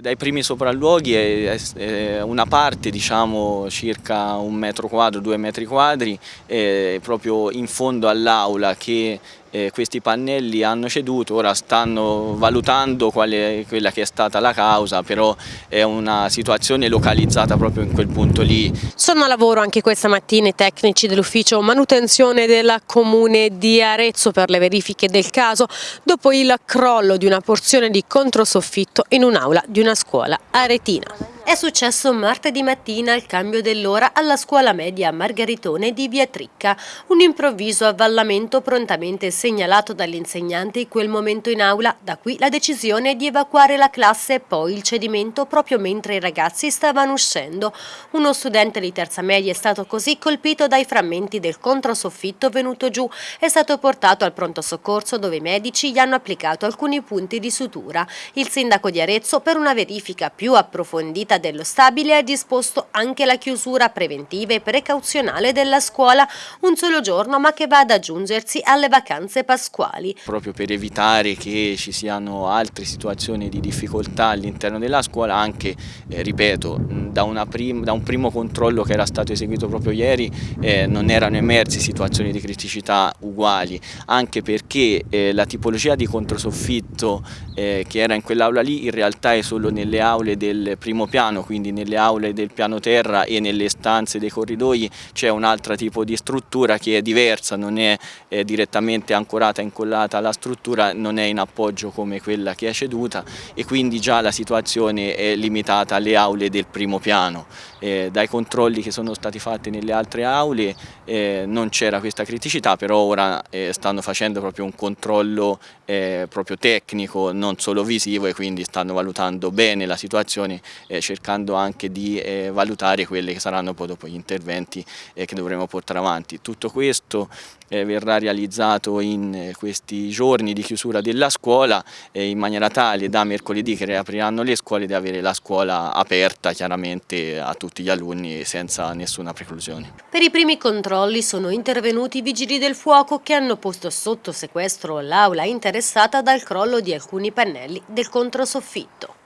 Dai primi sopralluoghi è una parte, diciamo circa un metro quadro, due metri quadri, proprio in fondo all'aula che eh, questi pannelli hanno ceduto, ora stanno valutando quale, quella che è stata la causa, però è una situazione localizzata proprio in quel punto lì. Sono a lavoro anche questa mattina i tecnici dell'ufficio manutenzione della comune di Arezzo per le verifiche del caso dopo il crollo di una porzione di controsoffitto in un'aula di una scuola aretina. È successo martedì mattina al cambio dell'ora alla scuola media Margaritone di Via Tricca. Un improvviso avvallamento prontamente segnalato dagli insegnanti quel momento in aula, da qui la decisione di evacuare la classe e poi il cedimento proprio mentre i ragazzi stavano uscendo. Uno studente di terza media è stato così colpito dai frammenti del controsoffitto venuto giù. È stato portato al pronto soccorso dove i medici gli hanno applicato alcuni punti di sutura. Il sindaco di Arezzo per una verifica più approfondita dello stabile ha disposto anche la chiusura preventiva e precauzionale della scuola un solo giorno ma che va ad aggiungersi alle vacanze pasquali. Proprio per evitare che ci siano altre situazioni di difficoltà all'interno della scuola anche, eh, ripeto, da, da, un primo controllo che era stato eseguito proprio ieri eh, non erano emersi situazioni di criticità uguali anche perché eh, la tipologia di controsoffitto eh, che era in quell'aula lì in realtà è solo nelle aule del primo piano piano, quindi nelle aule del piano terra e nelle stanze dei corridoi c'è un altro tipo di struttura che è diversa, non è, è direttamente ancorata, incollata alla struttura, non è in appoggio come quella che è ceduta e quindi già la situazione è limitata alle aule del primo piano. Eh, dai controlli che sono stati fatti nelle altre aule eh, non c'era questa criticità, però ora eh, stanno facendo proprio un controllo eh, proprio tecnico, non solo visivo e quindi stanno valutando bene la situazione eh, cercando anche di eh, valutare quelli che saranno poi dopo gli interventi eh, che dovremo portare avanti. Tutto questo eh, verrà realizzato in eh, questi giorni di chiusura della scuola eh, in maniera tale da mercoledì che riapriranno le scuole di avere la scuola aperta chiaramente a tutti gli alunni senza nessuna preclusione. Per i primi controlli sono intervenuti i vigili del fuoco che hanno posto sotto sequestro l'aula interessata dal crollo di alcuni pannelli del controsoffitto.